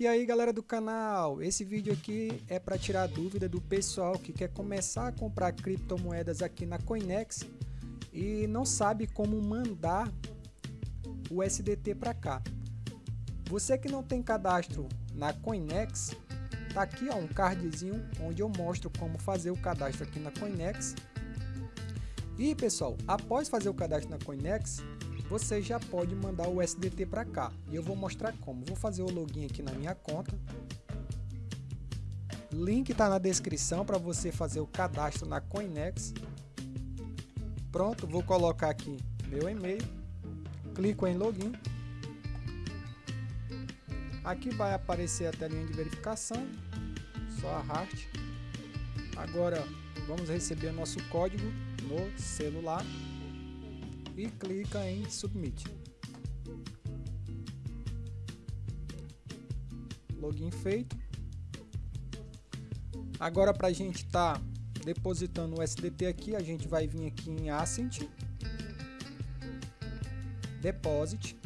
E aí galera do canal, esse vídeo aqui é para tirar dúvida do pessoal que quer começar a comprar criptomoedas aqui na Coinex e não sabe como mandar o SDT para cá. Você que não tem cadastro na Coinex, tá aqui ó, um cardzinho onde eu mostro como fazer o cadastro aqui na Coinex. E pessoal, após fazer o cadastro na Coinex, você já pode mandar o SDT para cá. E eu vou mostrar como. Vou fazer o login aqui na minha conta. Link está na descrição para você fazer o cadastro na Coinex. Pronto, vou colocar aqui meu e-mail. Clico em login. Aqui vai aparecer a telinha de verificação. Só arraste. Agora vamos receber nosso código no celular e clica em Submit. Login feito. Agora para a gente estar tá depositando o SDT aqui, a gente vai vir aqui em Ascent, Deposit.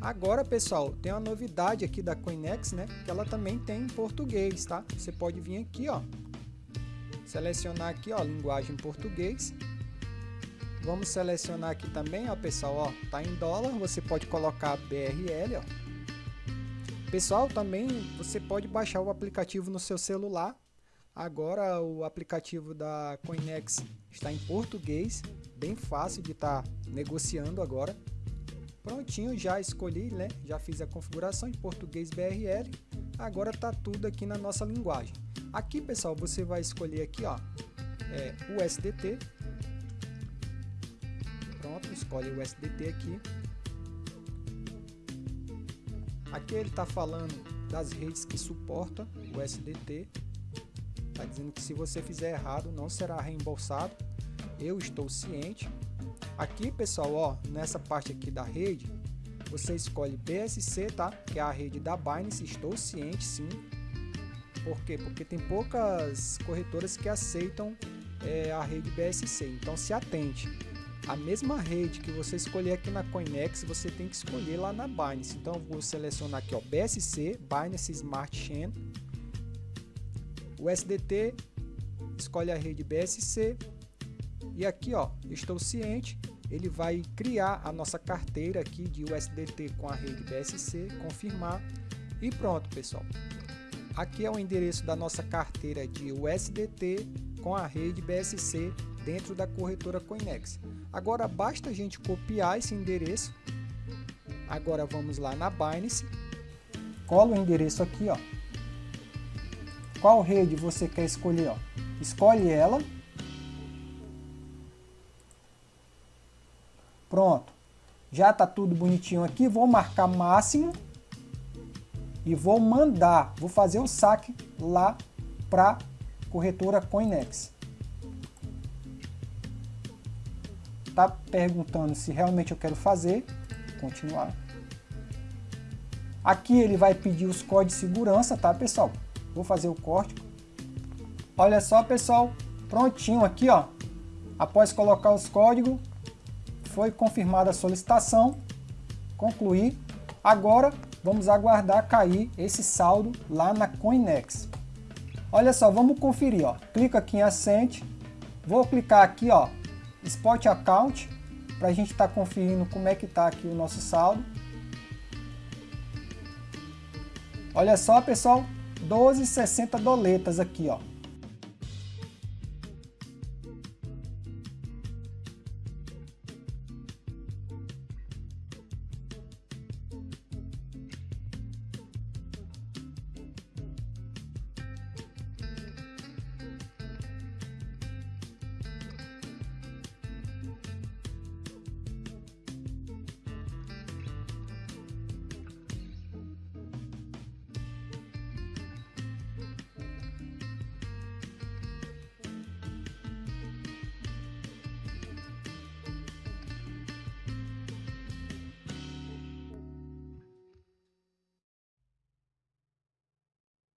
Agora, pessoal, tem uma novidade aqui da Coinex, né? Que ela também tem em português, tá? Você pode vir aqui, ó, selecionar aqui, ó, linguagem português Vamos selecionar aqui também, ó, pessoal, ó, tá em dólar, você pode colocar BRL, ó. Pessoal, também você pode baixar o aplicativo no seu celular. Agora o aplicativo da Coinex está em português, bem fácil de estar tá negociando agora. Prontinho, já escolhi, né? Já fiz a configuração em português BRL. Agora tá tudo aqui na nossa linguagem. Aqui, pessoal, você vai escolher aqui, ó, é, o SDT, escolhe o SDT aqui. Aqui ele está falando das redes que suporta o SDT. Está dizendo que se você fizer errado não será reembolsado. Eu estou ciente. Aqui pessoal, ó, nessa parte aqui da rede, você escolhe BSC, tá? Que é a rede da Binance. Estou ciente, sim. Por quê? Porque tem poucas corretoras que aceitam é, a rede BSC. Então se atente a mesma rede que você escolher aqui na Coinex, você tem que escolher lá na Binance. Então, vou selecionar aqui, ó, BSC, Binance Smart Chain. O SDT, escolhe a rede BSC. E aqui, ó, estou ciente, ele vai criar a nossa carteira aqui de USDT com a rede BSC, confirmar. E pronto, pessoal. Aqui é o endereço da nossa carteira de USDT com a rede BSC dentro da corretora Coinex. Agora basta a gente copiar esse endereço. Agora vamos lá na Binance. Cola o endereço aqui, ó. Qual rede você quer escolher, ó? Escolhe ela. Pronto. Já tá tudo bonitinho aqui. Vou marcar máximo e vou mandar, vou fazer o saque lá para corretora Coinex. Está perguntando se realmente eu quero fazer, continuar. Aqui ele vai pedir os códigos de segurança, tá pessoal? Vou fazer o corte. Olha só pessoal, prontinho aqui ó. Após colocar os códigos, foi confirmada a solicitação, concluir. Agora vamos aguardar cair esse saldo lá na Coinex. Olha só, vamos conferir ó. Clica aqui em Ascent, vou clicar aqui ó, Spot Account, para a gente estar tá conferindo como é que está aqui o nosso saldo. Olha só, pessoal, 12,60 doletas aqui, ó.